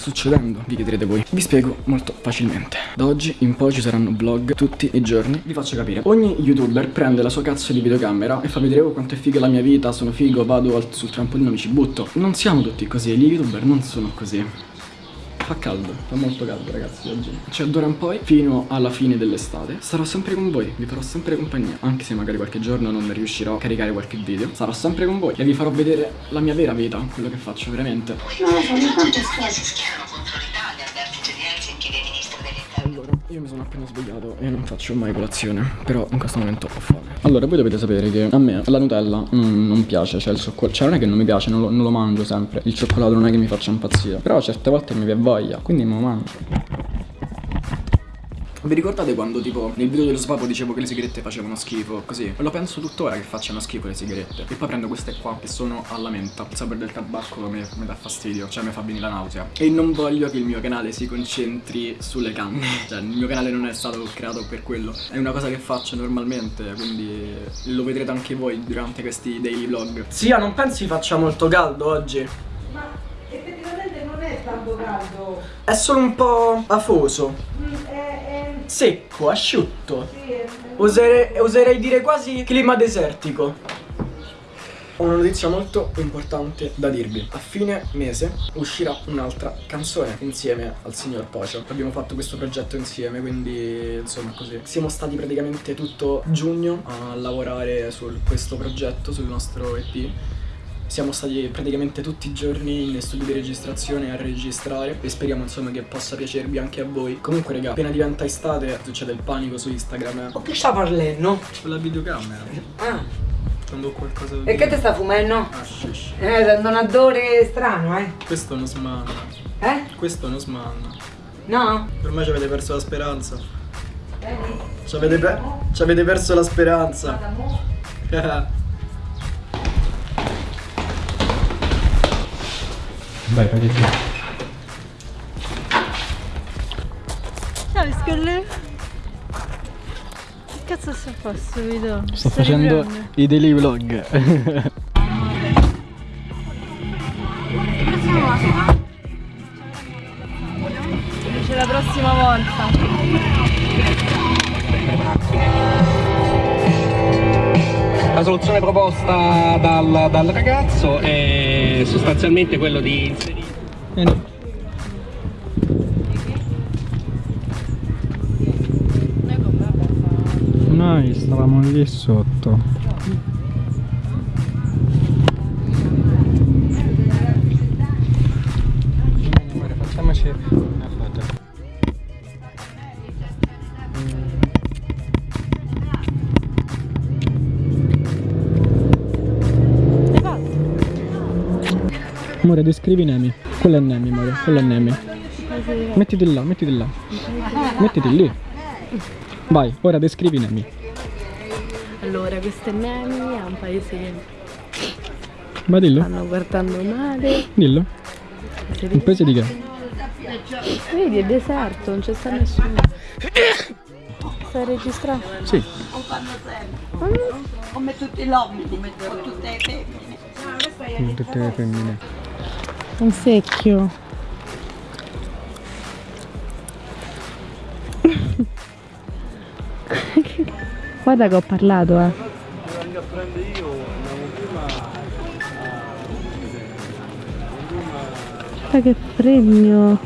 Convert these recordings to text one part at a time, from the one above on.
succedendo? Vi chiederete voi. Vi spiego molto facilmente. Da oggi in poi ci saranno vlog tutti i giorni. Vi faccio capire. Ogni youtuber prende la sua cazzo di videocamera e fa vedere oh, quanto è figa la mia vita, sono figo, vado sul trampolino, mi ci butto. Non siamo tutti così, gli youtuber non sono così. Fa caldo, fa molto caldo ragazzi oggi. Cioè d'ora in poi, fino alla fine dell'estate Sarò sempre con voi, vi farò sempre compagnia Anche se magari qualche giorno non riuscirò a caricare qualche video. Sarò sempre con voi e vi farò vedere la mia vera vita Quello che faccio veramente. Si schierano contro l'Italia, il io mi sono appena svegliato e non faccio mai colazione Però in questo momento ho fame. Allora, voi dovete sapere che a me la Nutella mm, non piace Cioè il cioccolato, cioè non è che non mi piace, non lo, non lo mangio sempre. Il cioccolato non è che mi faccia impazzire. Però certe volte mi viene voglia, quindi me lo mangio vi ricordate quando tipo nel video dello svapo dicevo che le sigarette facevano schifo? Così? Lo penso tuttora che facciano schifo le sigarette. E poi prendo queste qua che sono alla menta. Il sapore del tabacco mi, mi dà fastidio Cioè mi fa venire la nausea. E non voglio che il mio canale si concentri sulle canne. Cioè il mio canale non è stato creato per quello. È una cosa che faccio normalmente Quindi lo vedrete anche voi durante questi daily vlog. Zia non pensi faccia molto caldo oggi? Ma effettivamente non è tanto caldo, È solo un po' afoso Secco, asciutto Oserei, oserei dire quasi clima desertico. Ho una notizia molto importante da dirvi. A fine mese uscirà un'altra canzone insieme al signor Pocio. Abbiamo fatto questo progetto insieme, quindi insomma così. Siamo stati praticamente tutto giugno a lavorare su questo progetto, sul nostro EP. Siamo stati praticamente tutti i giorni in studio di registrazione a registrare e speriamo insomma che possa piacervi anche a voi. Comunque raga, appena diventa estate succede il panico su Instagram. O che sta parlando? Con la videocamera. Ah, Quando ho qualcosa da e che ti sta fumando? Ah, shish. Eh, sento un odore strano, eh? Questo non smanna. Eh? Questo non smanna. No? Me ci avete perso la speranza. Vedi? Ci avete, pe- ci avete perso la speranza. Vai, fai tu. Ciao Scolle Che cazzo sta sto video? Sto facendo i daily vlog. La prossima volta La soluzione proposta dal, dal ragazzo è sostanzialmente quello di inserire Noi stavamo lì sotto. Facciamoci una foto. Amore, descrivi Nemi. Quello è Nemi, amore. Quello è Nemi. Mettiti là, mettiti là. Mettiti lì. Vai, ora descrivi Nemi. Allora, questo è Nemi, è un paese che Ma dillo, stanno guardando male dillo. Un paese di che? Vedi, è deserto, non c'è sta nessuno Stai registrando? Sì. come tutti gli uomini, come tutte le femmine. Tutte le femmine. Un secchio Guarda che ho parlato, eh. Guarda che fregno.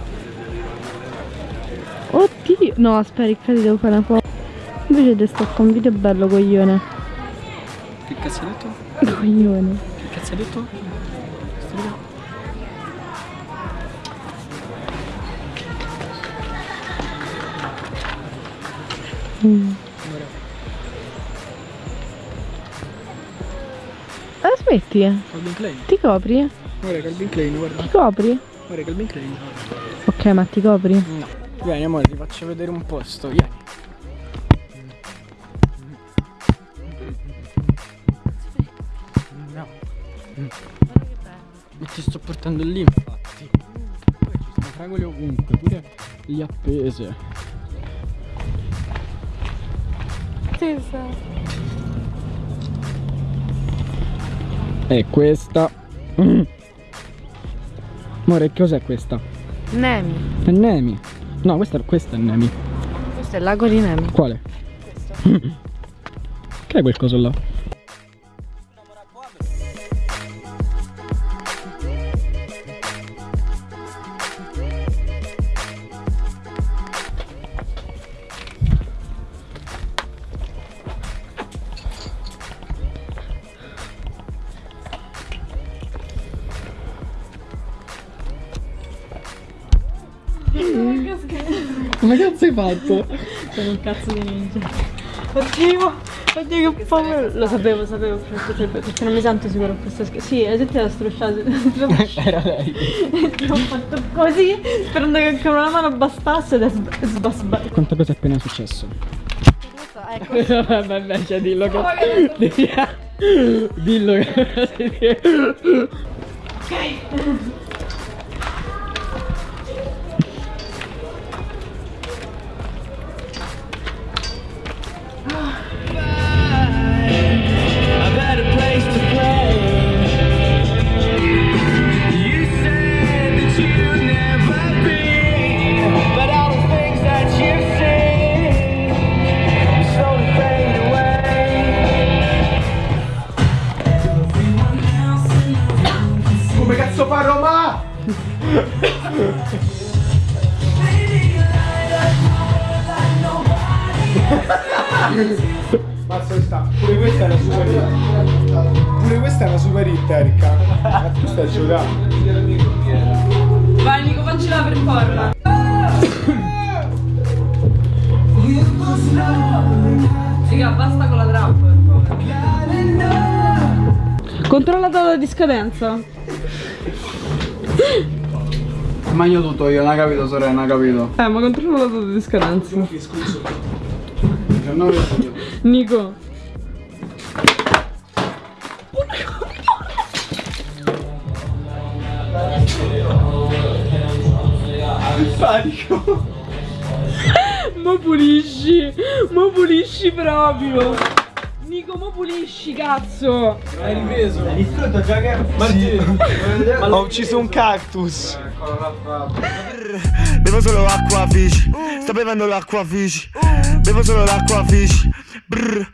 Oddio. No, aspetta, Riccardo, devo fare una foto. Invece ti sto con un video bello, coglione. Che cazzo hai detto? Coglione. Che cazzo hai detto? Mm. Ah, smetti, eh. Calvin Klein. Ti copri? Guarda Calvin Klein, guarda. Ti copri? Guarda Calvin Klein. Ok, ma ti copri? No. Vieni amore, ti faccio vedere un posto. Vieni. No. Ma ti sto portando lì infatti. Poi ci sono fragole ovunque, pure lì appese. E questa. Mm. Amore, cos'è questa? Nemi. È Nemi. No, questa, questa è Nemi. Questo è il lago di Nemi. Quale? che è quel coso là? Come cazzo hai fatto? Sono un cazzo di ninja. Oddio, oddio che paura. Lo sapevo, sapevo che perché non mi sento sicuro con questa scherza. Sì, la gente l'ha strusciata. Era lei. Ti ho fatto così, sperando che con una mano bastasse ed è sb- sba- sba- Quanta cosa è appena successo? Ecco, Vabbè, invece dillo che... dillo che... Come fa Roma? Mazza sta, pure questa è una super hit. Pure questa è una super hit, Erika. Ma tu stai giocando. Vai Nico, faccela per forza. Raga, basta con la trap, per favore. Controlla la di scadenza. Ma io tutto io, non ha capito sorella, non ha capito. Eh, ma controlla la data di scadenza. 19 Nico. Panico. Ma pulisci, ma pulisci proprio. Nico, ma pulisci, cazzo. Hai ripreso? Hai distrutto già che... Martino. Ho ucciso un cactus. Bevo solo acqua fish Sto bevendo l'acqua fish Bevo solo l'acqua fish Brr